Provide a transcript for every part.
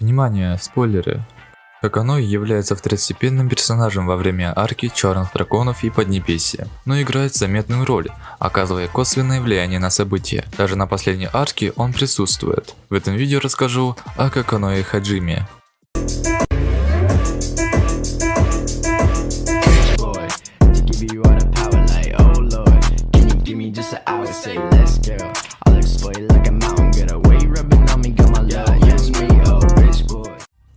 Внимание, спойлеры. Каканой является второстепенным персонажем во время арки Черных Драконов и Поднебесья, но играет заметную роль, оказывая косвенное влияние на события. Даже на последней арке он присутствует. В этом видео расскажу о Каканое Хаджиме. oh say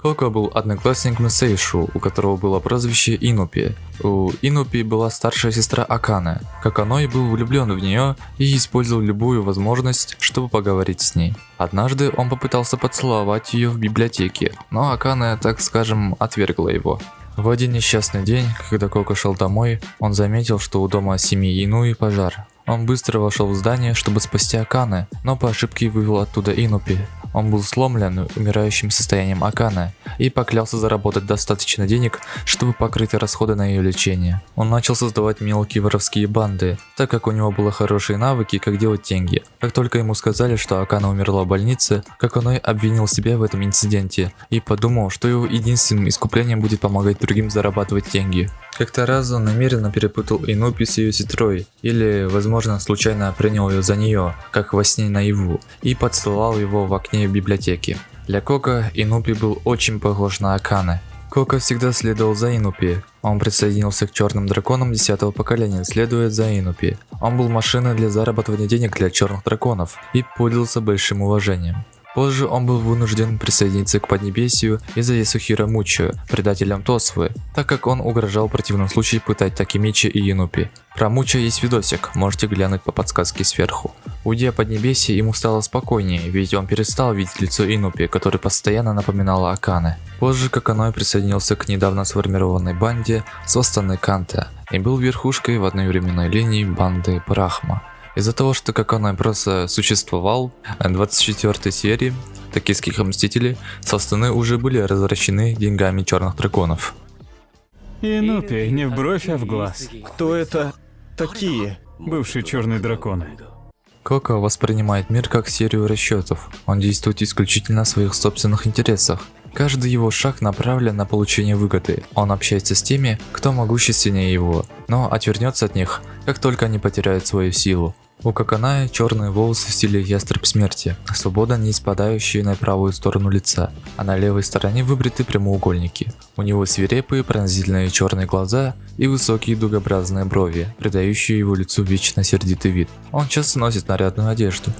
Коко был одноклассником Сейшу, у которого было прозвище Инупи. У Инупи была старшая сестра Аканы. Каканой был влюблен в нее и использовал любую возможность, чтобы поговорить с ней. Однажды он попытался поцеловать ее в библиотеке, но Акана, так скажем, отвергла его. В один несчастный день, когда Коко шел домой, он заметил, что у дома семьи Инуи пожар. Он быстро вошел в здание, чтобы спасти Аканы, но по ошибке вывел оттуда Инупи. Он был сломлен умирающим состоянием Акана и поклялся заработать достаточно денег, чтобы покрыть расходы на ее лечение. Он начал создавать мелкие воровские банды, так как у него были хорошие навыки, как делать деньги. Как только ему сказали, что Акана умерла в больнице, Каканой обвинил себя в этом инциденте и подумал, что его единственным искуплением будет помогать другим зарабатывать деньги. Как-то раз он намеренно перепутал Инупи с ее сестрой, или, возможно, случайно принял ее за нее, как во сне наяву, и поцеловал его в окне библиотеки. Для Кока Инупи был очень похож на Аканы. Кока всегда следовал за Инупи. Он присоединился к черным драконам 10 поколения, следуя за Инупи. Он был машиной для зарабатывания денег для черных драконов и пользовался большим уважением. Позже он был вынужден присоединиться к Поднебесью из-за Ясухира Мучо, предателем Тосвы, так как он угрожал в противном случае пытать Такимичи и Янупи. Про Мучо есть видосик, можете глянуть по подсказке сверху. Уйдя Поднебесье, ему стало спокойнее, ведь он перестал видеть лицо Инупи, который постоянно напоминало Акане. Позже Каканой присоединился к недавно сформированной банде Состаны Канта и был верхушкой в одной временной линии банды Брахма. Из-за того, что как он просто существовал, в 24 серии Токийских Мстителей состаны уже были развращены деньгами черных драконов. Инупи, не в бровь, а в глаз. Кто это такие? Бывшие черные драконы. Коко воспринимает мир как серию расчетов. Он действует исключительно в своих собственных интересах. Каждый его шаг направлен на получение выгоды. Он общается с теми, кто могущественнее его, но отвернется от них, как только они потеряют свою силу. У Каканая черные волосы в стиле ястреб смерти, свободно не спадающие на правую сторону лица, а на левой стороне выбриты прямоугольники. У него свирепые пронзительные черные глаза и высокие дугообразные брови, придающие его лицу вечно сердитый вид. Он часто носит нарядную одежду.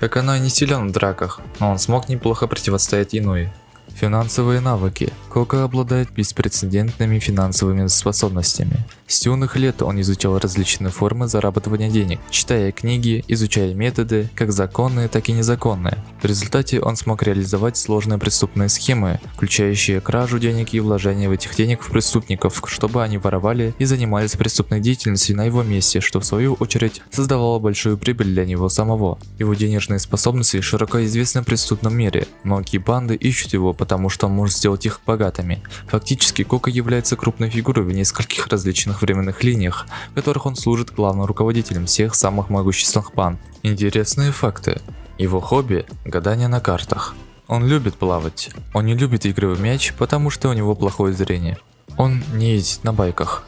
Каканой не силен в драках, но он смог неплохо противостоять Инуи. Финансовые навыки. Кока обладает беспрецедентными финансовыми способностями. С юных лет он изучал различные формы зарабатывания денег, читая книги, изучая методы, как законные, так и незаконные. В результате он смог реализовать сложные преступные схемы, включающие кражу денег и вложение в этих денег в преступников, чтобы они воровали и занимались преступной деятельностью на его месте, что в свою очередь создавало большую прибыль для него самого. Его денежные способности широко известны в преступном мире. Многие банды ищут его, потому что он может сделать их богатыми. Фактически Кока является крупной фигурой в нескольких различных временных линиях, в которых он служит главным руководителем всех самых могущественных банд. Интересные факты. Его хобби – гадание на картах. Он любит плавать. Он не любит игры в мяч, потому что у него плохое зрение. Он не ездит на байках.